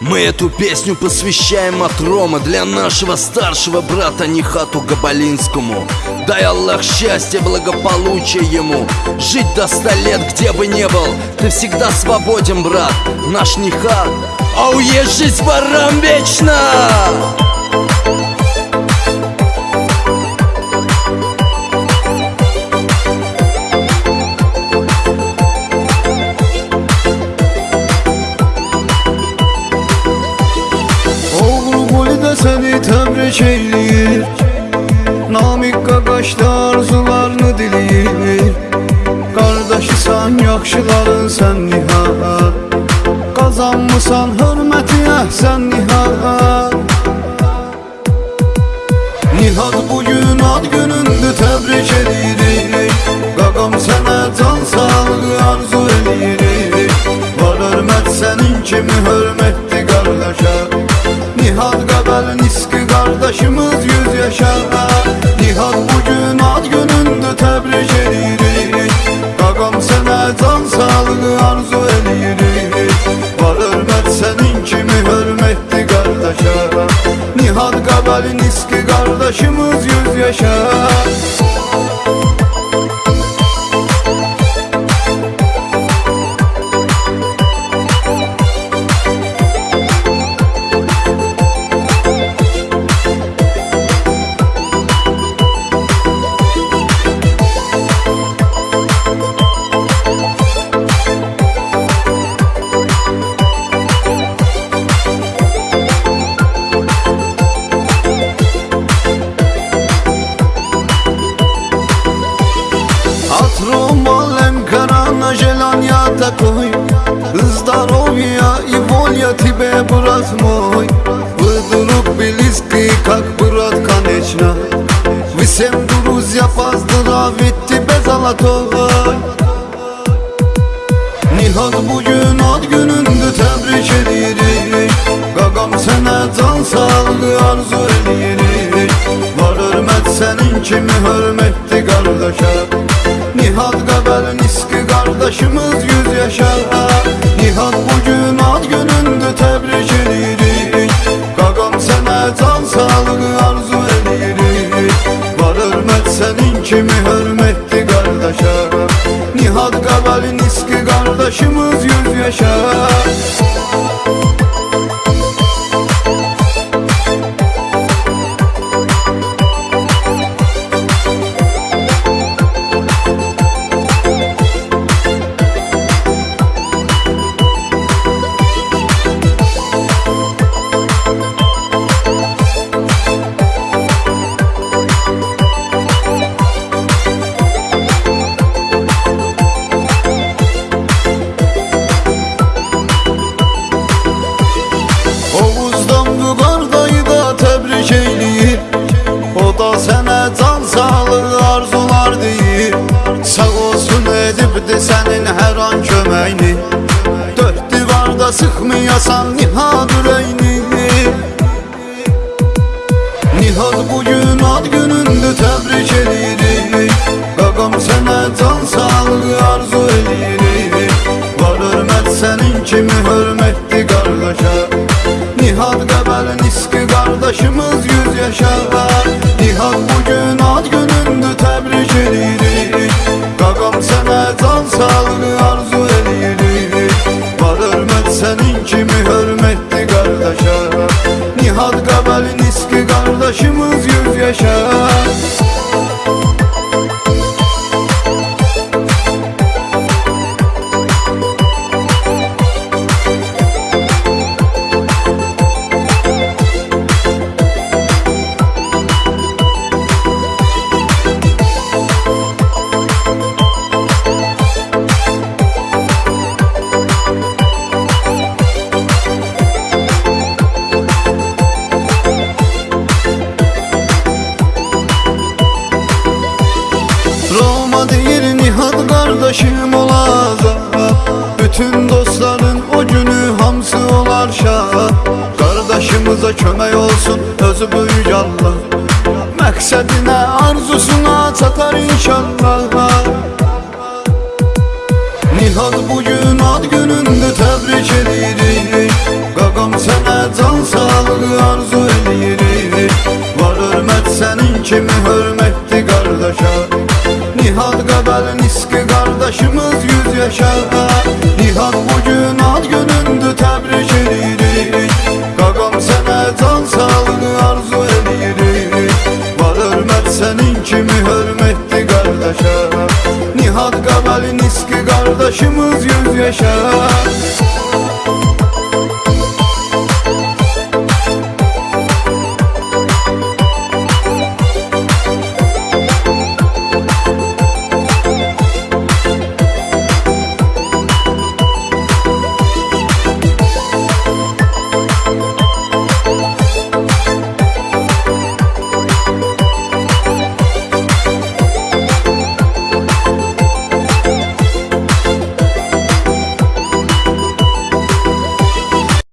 Мы эту песню посвящаем от Рома Для нашего старшего брата Нихату Габалинскому. Дай Аллах счастья, благополучия ему. Жить до ста лет, где бы ни был Ты всегда свободен, брат, наш Нихат А уезжать ворам вечно! Səni təbrik eyləyir Namik qaqaşda arzularını diləyir Qardaşısan, yaxşıların sən nihat Qazanmısan hörməti əhsən nihat Nihat bugün ad günündür təbrik edirik Qaqam sənə can sağlığı arzu edirik Var hörmət sənin kimi hörmətli Qardaşımız yüz yaşa Nihat bugün ad günündür təbrik edirik. Qaqam sənə can sağlığı arzu edirik. Var hörmət sənin kimi hörmətli qardaşa Nihat Qəbəl Niski qardaşımız yüz yaşa такой Здоровья и воля тебе, брат мой Вы друг близкий, как брат, конечно Вы всем друзья поздравить тебе золотой Nihat bugün ad günündür təbrik edirik Qaqam sənə can sağlığı arzu edirik Var hörmət sənin kimi hörmətli Qardaşımız yüz yaşa Nihat bugün ad günündür təbrik edirik. Qaqam sənə can sağlığı arzu edirik. Var hörmət sənin kimi hörmətli qardaşa Nihat Qəbəl Niski qardaşımız yüz yaşa divarda sıxmayasan nihad ürəyini Nihad bugün ad günündür təbrik edirik Qaqam sənə can sağlığı arzu edirik Var hörmət sənin kimi hörmətli qardaşa Nihat Qəbəl Niski qardaşımız yüz yaşa kömək olsun özü böyük Allah Məqsədinə, arzusuna çatar inşallah. Nihad bugün ad günündə təbrik edirik. Qaqam sənə can sağlığı arzu edirik. Var hörmət sənin kimi hörmətdi qardaşa. Nihad qəbəl niski qardaşımız yüz yaşar Yaşımız yüz yaşar